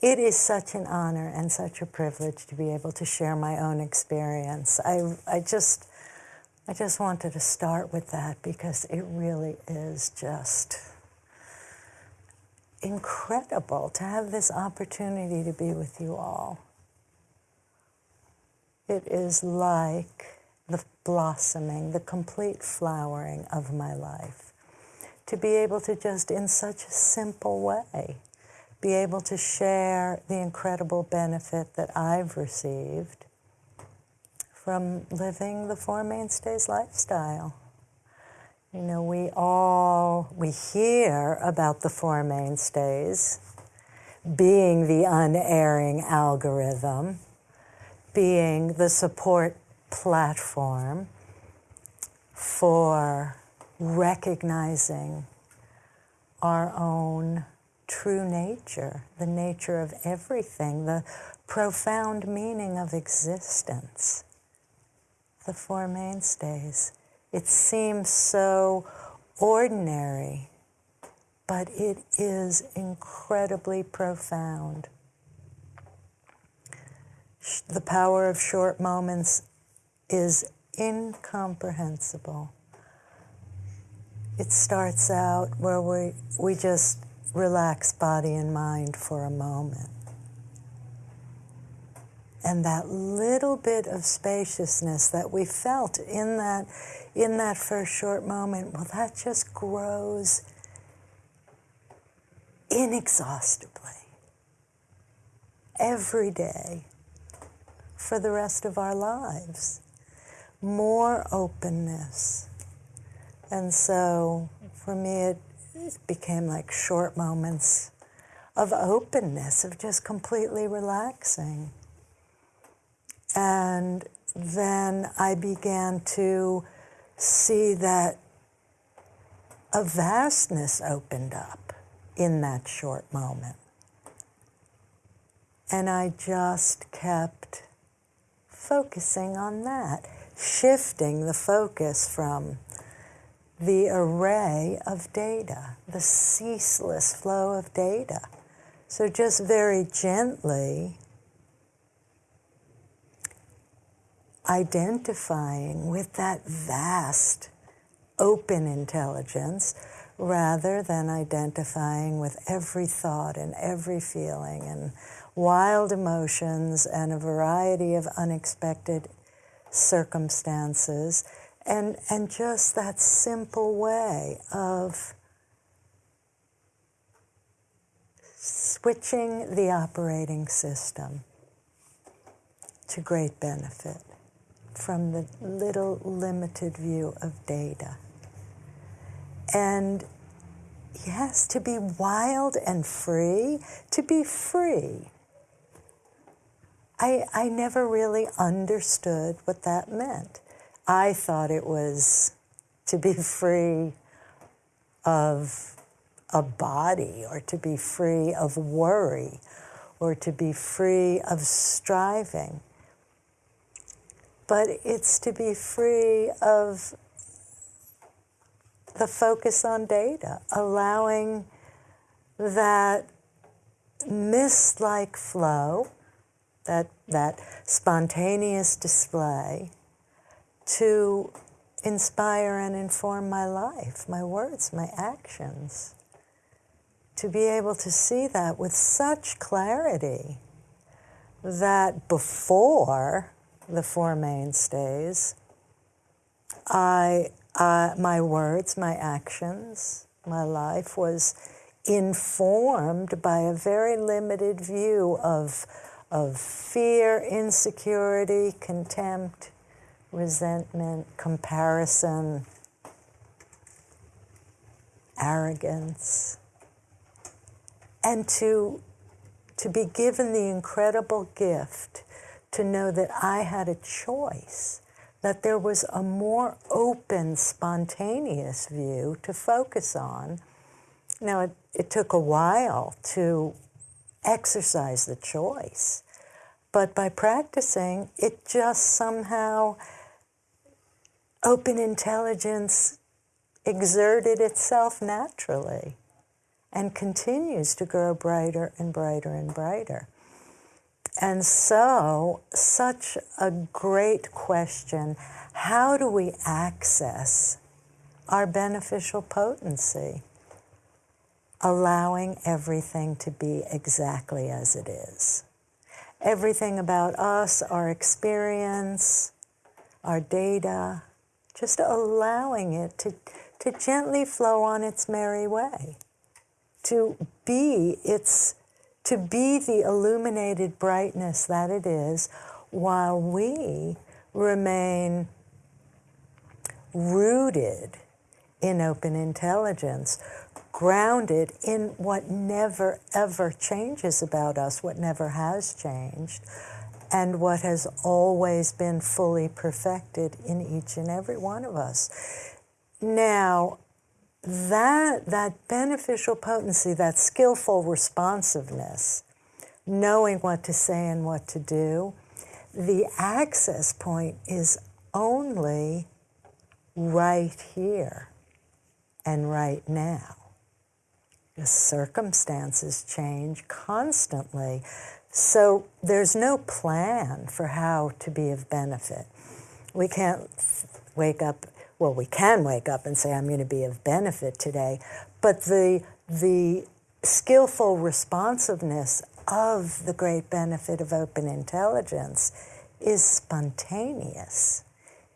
It is such an honor and such a privilege to be able to share my own experience. I, I just, I just wanted to start with that because it really is just incredible to have this opportunity to be with you all. It is like the blossoming, the complete flowering of my life. To be able to just, in such a simple way, be able to share the incredible benefit that I've received from living the Four Mainstays lifestyle. You know, we all, we hear about the Four Mainstays being the unerring algorithm, being the support platform for recognizing our own true nature, the nature of everything, the profound meaning of existence. The Four Mainstays. It seems so ordinary, but it is incredibly profound. The power of short moments is incomprehensible. It starts out where we, we just relax body and mind for a moment. And that little bit of spaciousness that we felt in that, in that first short moment, well, that just grows inexhaustibly every day for the rest of our lives. More openness. And so for me, it it became like short moments of openness, of just completely relaxing. And then I began to see that a vastness opened up in that short moment. And I just kept focusing on that, shifting the focus from the array of data, the ceaseless flow of data. So just very gently identifying with that vast open intelligence rather than identifying with every thought and every feeling and wild emotions and a variety of unexpected circumstances and, and just that simple way of switching the operating system to great benefit from the little limited view of data. And yes, to be wild and free, to be free. I, I never really understood what that meant. I thought it was to be free of a body or to be free of worry or to be free of striving. But it's to be free of the focus on data, allowing that mist like flow, that, that spontaneous display, to inspire and inform my life, my words, my actions. To be able to see that with such clarity that before the Four Mainstays, I, uh, my words, my actions, my life was informed by a very limited view of, of fear, insecurity, contempt, resentment, comparison, arrogance, and to, to be given the incredible gift to know that I had a choice, that there was a more open, spontaneous view to focus on. Now, it, it took a while to exercise the choice, but by practicing, it just somehow open intelligence exerted itself naturally. and continues to grow brighter and brighter and brighter. And so, such a great question how do we access our beneficial potency? Allowing everything to be exactly as it is. Everything about us, our experience, our data, just allowing it to, to gently flow on its merry way, to be its to be the illuminated brightness that it is while we remain rooted in open intelligence, grounded in what never ever changes about us, what never has changed, and what has always been fully perfected in each and every one of us. Now, that, that beneficial potency, that skillful responsiveness, knowing what to say and what to do, the access point is only right here and right now. The circumstances change constantly, so there's no plan for how to be of benefit. We can't wake up well, we can wake up and say, I'm going to be of benefit today, but the, the skillful responsiveness of the great benefit of open intelligence is spontaneous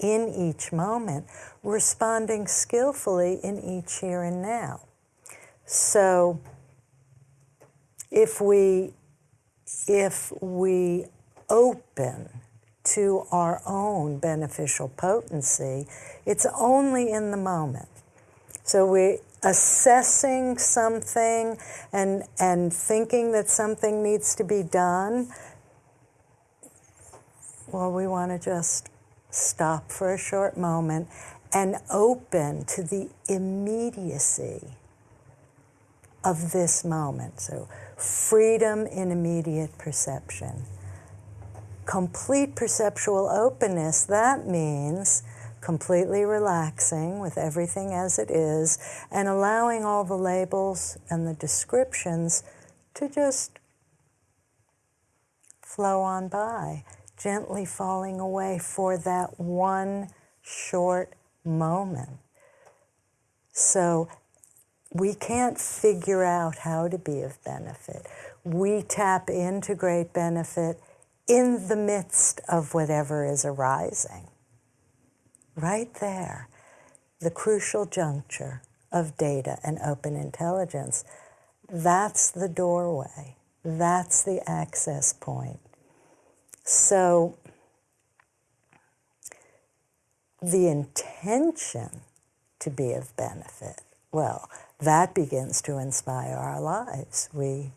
in each moment, responding skillfully in each here and now. So if we if we open to our own beneficial potency, it's only in the moment. So we're assessing something and, and thinking that something needs to be done. Well, we want to just stop for a short moment and open to the immediacy of this moment. So, freedom in immediate perception complete perceptual openness, that means completely relaxing with everything as it is and allowing all the labels and the descriptions to just flow on by, gently falling away for that one short moment. So we can't figure out how to be of benefit. We tap into great benefit in the midst of whatever is arising. Right there, the crucial juncture of data and open intelligence. That's the doorway. That's the access point. So, the intention to be of benefit, well, that begins to inspire our lives. We,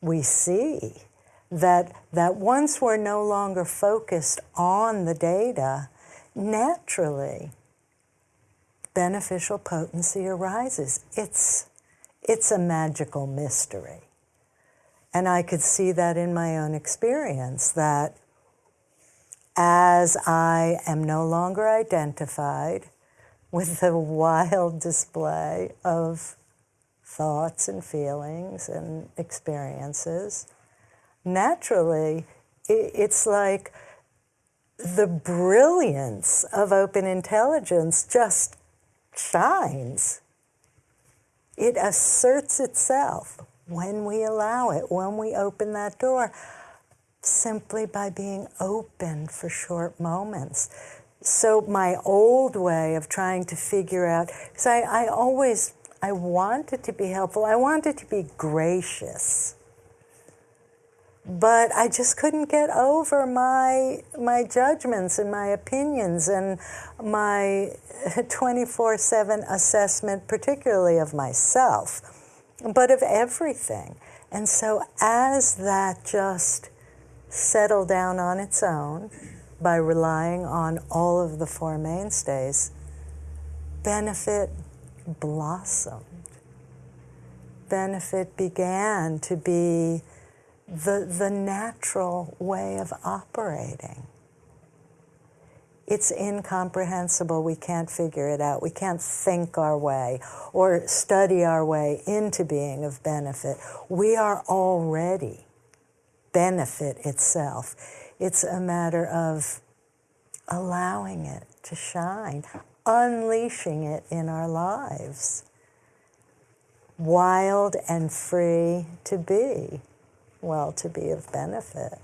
we see that, that once we're no longer focused on the data, naturally beneficial potency arises. It's, it's a magical mystery. And I could see that in my own experience that as I am no longer identified with the wild display of thoughts and feelings and experiences, naturally, it's like the brilliance of open intelligence just shines. It asserts itself when we allow it, when we open that door, simply by being open for short moments. So my old way of trying to figure out, because I, I always, I wanted to be helpful, I wanted to be gracious. But I just couldn't get over my my judgments and my opinions and my 24/7 assessment particularly of myself but of everything. And so as that just settled down on its own by relying on all of the four mainstays benefit blossomed benefit began to be the, the natural way of operating. It's incomprehensible. We can't figure it out. We can't think our way or study our way into being of benefit. We are already benefit itself. It's a matter of allowing it to shine, unleashing it in our lives. Wild and free to be, well, to be of benefit.